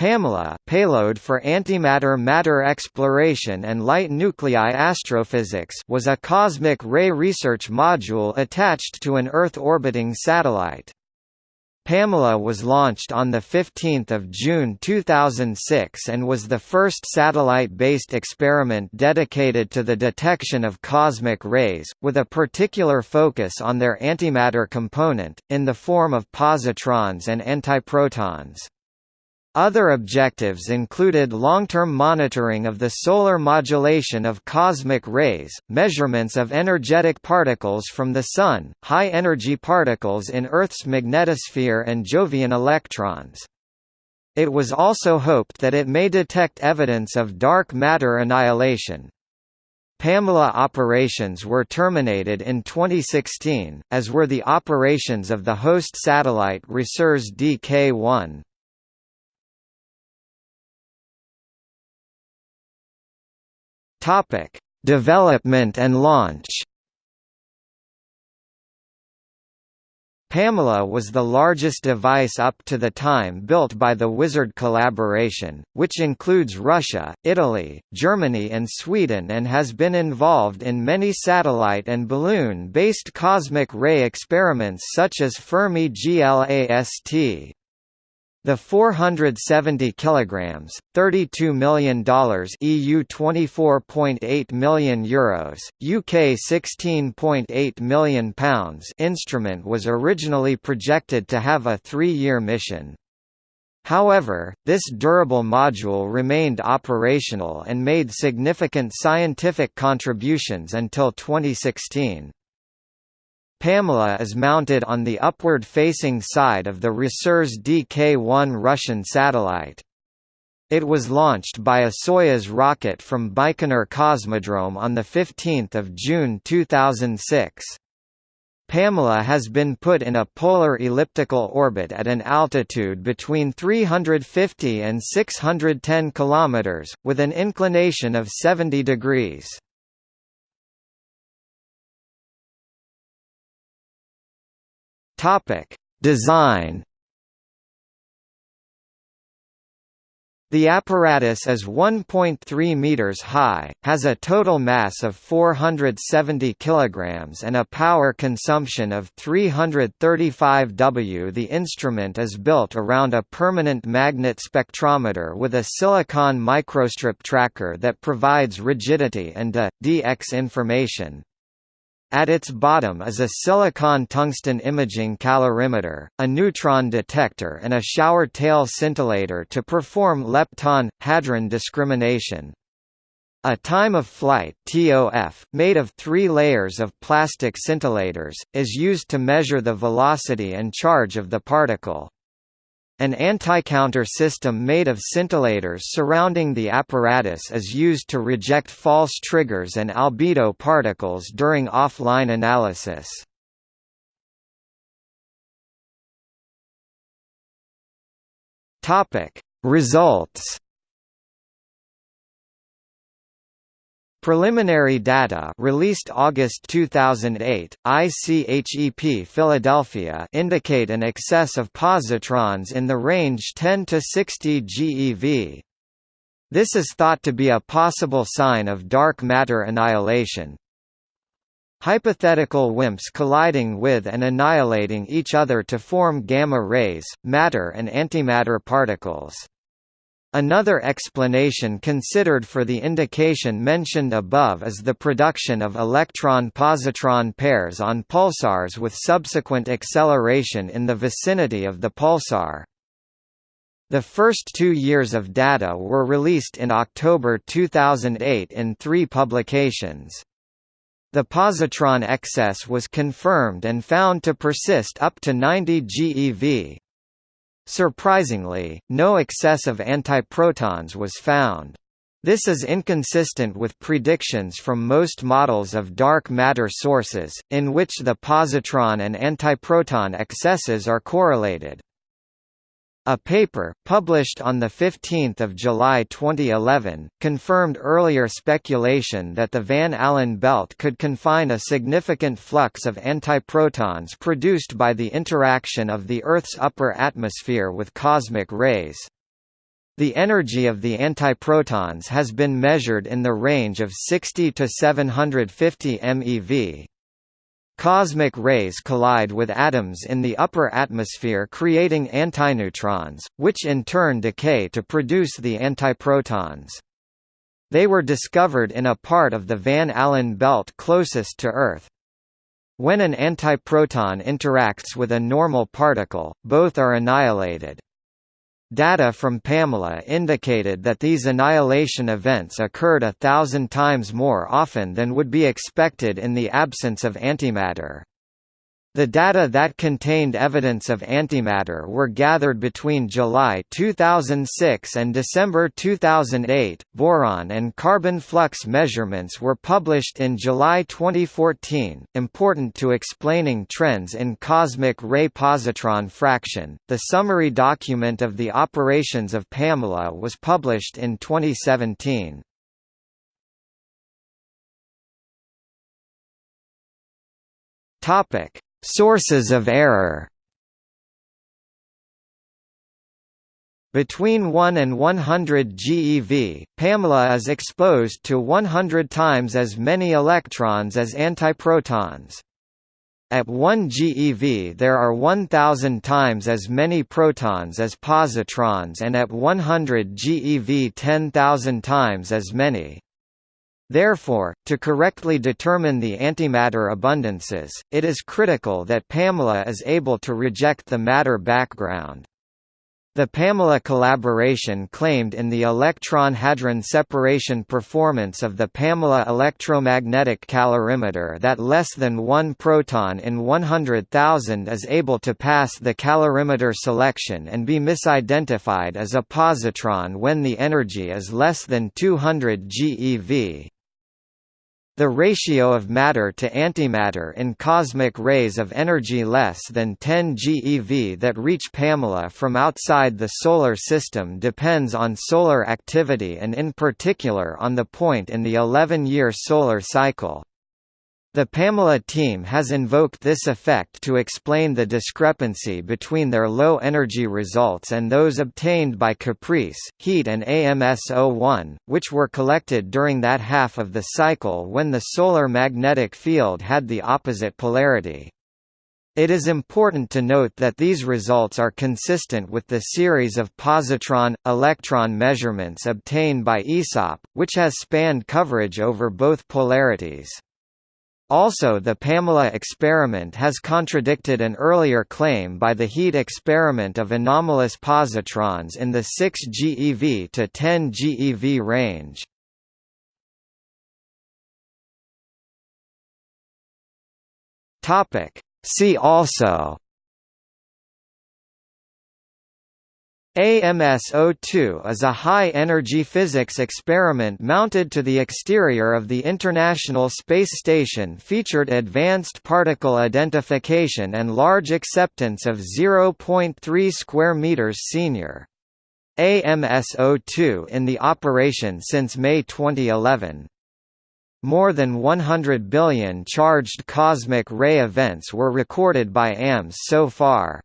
PAMELA payload for antimatter matter exploration and light nuclei astrophysics was a cosmic ray research module attached to an Earth-orbiting satellite. PAMELA was launched on 15 June 2006 and was the first satellite-based experiment dedicated to the detection of cosmic rays, with a particular focus on their antimatter component, in the form of positrons and antiprotons. Other objectives included long-term monitoring of the solar modulation of cosmic rays, measurements of energetic particles from the Sun, high-energy particles in Earth's magnetosphere and Jovian electrons. It was also hoped that it may detect evidence of dark matter annihilation. PAMELA operations were terminated in 2016, as were the operations of the host satellite RESURS DK-1. Topic: Development and launch. PAMELA was the largest device up to the time built by the Wizard collaboration, which includes Russia, Italy, Germany and Sweden and has been involved in many satellite and balloon-based cosmic ray experiments such as Fermi GLAST. The 470 kilograms, 32 million dollars EU 24.8 million euros, UK 16.8 million pounds instrument was originally projected to have a 3-year mission. However, this durable module remained operational and made significant scientific contributions until 2016. PAMELA is mounted on the upward-facing side of the RESURS DK-1 Russian satellite. It was launched by a Soyuz rocket from Baikonur Cosmodrome on 15 June 2006. PAMELA has been put in a polar elliptical orbit at an altitude between 350 and 610 km, with an inclination of 70 degrees. Topic: Design. The apparatus is 1.3 meters high, has a total mass of 470 kilograms and a power consumption of 335 W. The instrument is built around a permanent magnet spectrometer with a silicon microstrip tracker that provides rigidity and uh, a dx information. At its bottom is a silicon tungsten imaging calorimeter, a neutron detector and a shower tail scintillator to perform lepton-hadron discrimination. A time of flight TOF, made of three layers of plastic scintillators, is used to measure the velocity and charge of the particle. An anti-counter system made of scintillators surrounding the apparatus is used to reject false triggers and albedo particles during offline analysis. Results Preliminary data released August 2008, ICHEP Philadelphia indicate an excess of positrons in the range 10 to 60 GeV. This is thought to be a possible sign of dark matter annihilation. Hypothetical WIMPs colliding with and annihilating each other to form gamma rays, matter and antimatter particles. Another explanation considered for the indication mentioned above is the production of electron-positron pairs on pulsars with subsequent acceleration in the vicinity of the pulsar. The first two years of data were released in October 2008 in three publications. The positron excess was confirmed and found to persist up to 90 GeV. Surprisingly, no excess of antiprotons was found. This is inconsistent with predictions from most models of dark matter sources, in which the positron and antiproton excesses are correlated. A paper, published on 15 July 2011, confirmed earlier speculation that the Van Allen belt could confine a significant flux of antiprotons produced by the interaction of the Earth's upper atmosphere with cosmic rays. The energy of the antiprotons has been measured in the range of 60 to 750 MeV. Cosmic rays collide with atoms in the upper atmosphere creating antineutrons, which in turn decay to produce the antiprotons. They were discovered in a part of the Van Allen belt closest to Earth. When an antiproton interacts with a normal particle, both are annihilated. Data from PAMELA indicated that these annihilation events occurred a thousand times more often than would be expected in the absence of antimatter. The data that contained evidence of antimatter were gathered between July 2006 and December 2008. Boron and carbon flux measurements were published in July 2014, important to explaining trends in cosmic ray positron fraction. The summary document of the operations of PAMELA was published in 2017. Topic Sources of error Between 1 and 100 GeV, PAMELA is exposed to 100 times as many electrons as antiprotons. At 1 GeV there are 1000 times as many protons as positrons and at 100 GeV 10,000 times as many. Therefore, to correctly determine the antimatter abundances, it is critical that PAMELA is able to reject the matter background. The PAMELA collaboration claimed in the electron-hadron separation performance of the PAMELA electromagnetic calorimeter that less than one proton in 100,000 is able to pass the calorimeter selection and be misidentified as a positron when the energy is less than 200 GeV. The ratio of matter to antimatter in cosmic rays of energy less than 10 GeV that reach PAMELA from outside the Solar System depends on solar activity and in particular on the point in the 11-year solar cycle. The PAMELA team has invoked this effect to explain the discrepancy between their low-energy results and those obtained by CAPRICE, HEAT and AMS-01, which were collected during that half of the cycle when the solar magnetic field had the opposite polarity. It is important to note that these results are consistent with the series of positron-electron measurements obtained by AESOP, which has spanned coverage over both polarities. Also the PAMELA experiment has contradicted an earlier claim by the heat experiment of anomalous positrons in the 6 GeV to 10 GeV range. See also AMS-02 is a high-energy physics experiment mounted to the exterior of the International Space Station featured advanced particle identification and large acceptance of 0.3 square meters senior. AMS-02 in the operation since May 2011. More than 100 billion charged cosmic ray events were recorded by AMS so far.